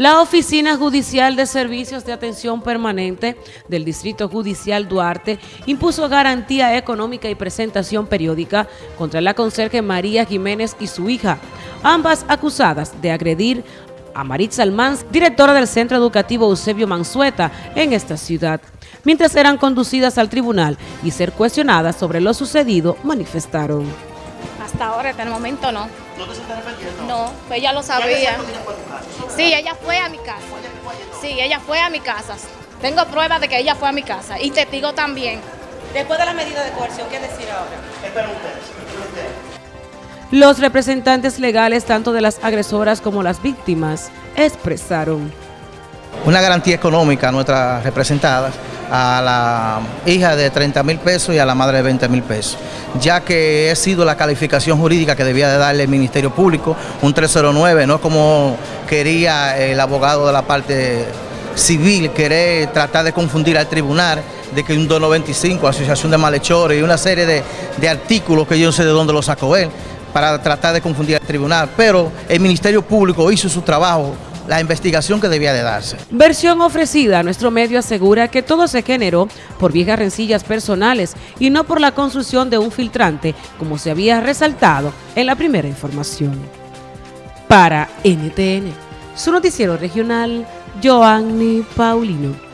La Oficina Judicial de Servicios de Atención Permanente del Distrito Judicial Duarte impuso garantía económica y presentación periódica contra la conserje María Jiménez y su hija, ambas acusadas de agredir a Maritza Almanz, directora del Centro Educativo Eusebio Mansueta en esta ciudad. Mientras eran conducidas al tribunal y ser cuestionadas sobre lo sucedido, manifestaron. Hasta ahora, hasta el momento no. ¿No te estás arrepintiendo? No, pues ella lo ¿Qué sabía. Sí, ella fue a mi casa. Sí, ella fue a mi casa. Tengo pruebas de que ella fue a mi casa y testigo también. Después de la medida de coerción, ¿qué decir ahora? Esperen ustedes, esperen ustedes. Los representantes legales tanto de las agresoras como las víctimas expresaron. Una garantía económica a nuestras representadas, a la hija de 30 mil pesos y a la madre de 20 mil pesos, ya que he sido la calificación jurídica que debía de darle el Ministerio Público, un 309, no como quería el abogado de la parte civil, querer tratar de confundir al tribunal, de que un 295, asociación de malhechores y una serie de, de artículos que yo no sé de dónde lo sacó él, para tratar de confundir al tribunal, pero el Ministerio Público hizo su trabajo, la investigación que debía de darse. Versión ofrecida nuestro medio asegura que todo se generó por viejas rencillas personales y no por la construcción de un filtrante, como se había resaltado en la primera información. Para NTN, su noticiero regional, Joanny Paulino.